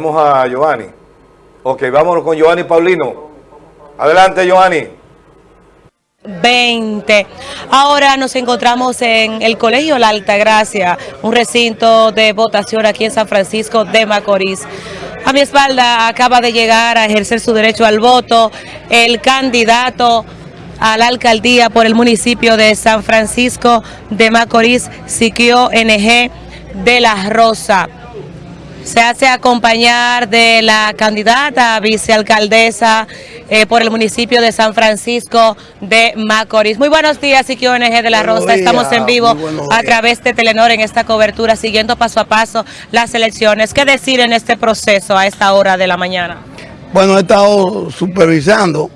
Vamos a Giovanni. Ok, vámonos con Giovanni Paulino. Adelante, Giovanni. 20. Ahora nos encontramos en el Colegio La Altagracia, un recinto de votación aquí en San Francisco de Macorís. A mi espalda acaba de llegar a ejercer su derecho al voto el candidato a la alcaldía por el municipio de San Francisco de Macorís, Siquio NG de la Rosa se hace acompañar de la candidata vicealcaldesa eh, por el municipio de San Francisco de Macorís. Muy buenos días, ONG de la Rosa. Estamos en vivo a través de Telenor en esta cobertura, siguiendo paso a paso las elecciones. ¿Qué decir en este proceso a esta hora de la mañana? Bueno, he estado supervisando,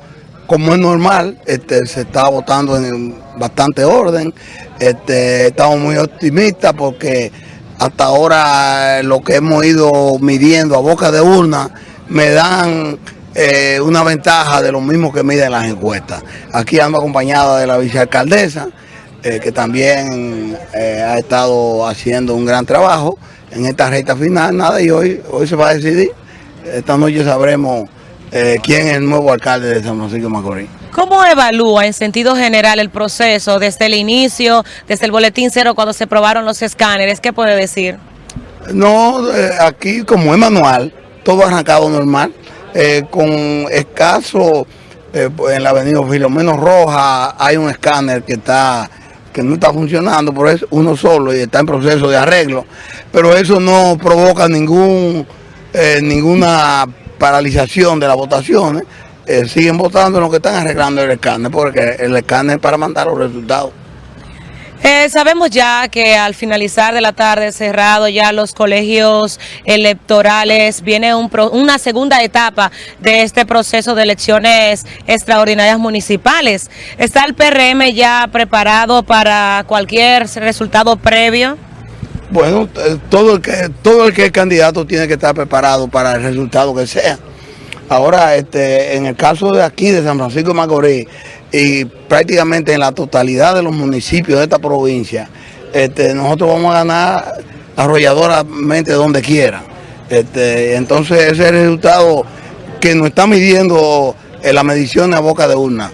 como es normal, este, se está votando en bastante orden. Este, estamos muy optimistas porque hasta ahora lo que hemos ido midiendo a boca de urna me dan eh, una ventaja de lo mismo que miden las encuestas. Aquí ando acompañada de la vicealcaldesa, eh, que también eh, ha estado haciendo un gran trabajo en esta recta final. Nada, y hoy, hoy se va a decidir. Esta noche sabremos quién es el nuevo alcalde de San Francisco de Macorís. ¿Cómo evalúa en sentido general el proceso desde el inicio, desde el boletín cero cuando se probaron los escáneres? ¿Qué puede decir? No, eh, aquí como es manual, todo arrancado normal, eh, con escaso, eh, en la avenida Filomeno Roja hay un escáner que está que no está funcionando, por eso uno solo y está en proceso de arreglo, pero eso no provoca ningún ninguna paralización de las votaciones, eh, siguen votando en lo que están arreglando el escáner, porque el escáner es para mandar los resultados. Eh, sabemos ya que al finalizar de la tarde cerrado ya los colegios electorales, viene una segunda etapa de este proceso de elecciones extraordinarias municipales. ¿Está el PRM ya preparado para cualquier resultado previo? Bueno, eh, todo el que, todo el que es candidato tiene que estar preparado para el resultado que sea. Ahora, este, en el caso de aquí, de San Francisco de Macorís, y prácticamente en la totalidad de los municipios de esta provincia, este, nosotros vamos a ganar arrolladoramente donde quiera. Este, entonces ese es el resultado que nos está midiendo en la medición a boca de urna.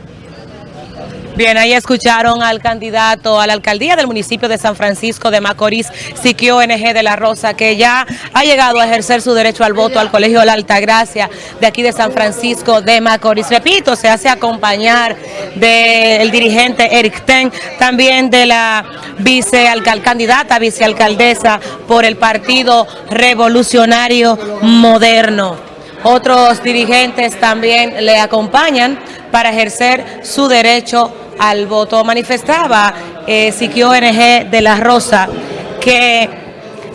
Bien, ahí escucharon al candidato a la alcaldía del municipio de San Francisco de Macorís, Siquio NG de la Rosa, que ya ha llegado a ejercer su derecho al voto al Colegio La Altagracia de aquí de San Francisco de Macorís. Repito, se hace acompañar del dirigente Eric Ten, también de la candidata vicealcaldesa por el Partido Revolucionario Moderno. Otros dirigentes también le acompañan para ejercer su derecho al voto. Manifestaba eh, Siquio NG de la Rosa que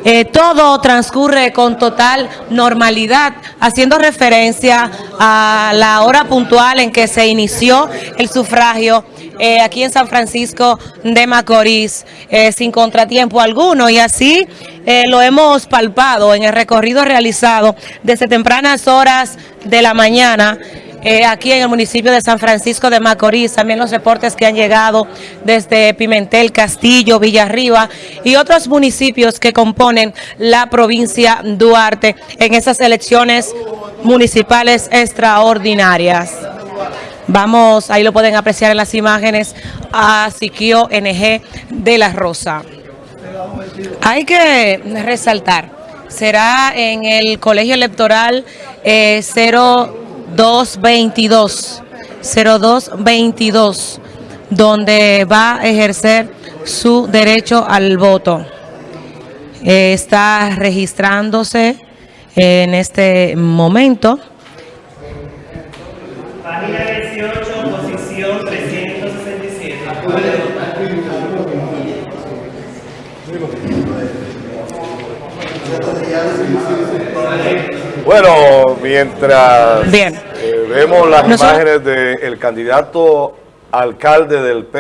eh, todo transcurre con total normalidad, haciendo referencia a la hora puntual en que se inició el sufragio eh, aquí en San Francisco de Macorís, eh, sin contratiempo alguno, y así lo hemos palpado en el recorrido realizado desde tempranas horas de la mañana, eh, aquí en el municipio de San Francisco de Macorís, también los reportes que han llegado desde Pimentel, Castillo, Villarriba y otros municipios que componen la provincia Duarte en esas elecciones municipales extraordinarias. Vamos, ahí lo pueden apreciar en las imágenes, a Siquio NG de la Rosa. Hay que resaltar, será en el colegio electoral eh, 0 0222, 0222, donde va a ejercer su derecho al voto. Eh, está registrándose en este momento. Página 18, posición 367. Bueno, mientras eh, vemos las imágenes del candidato alcalde del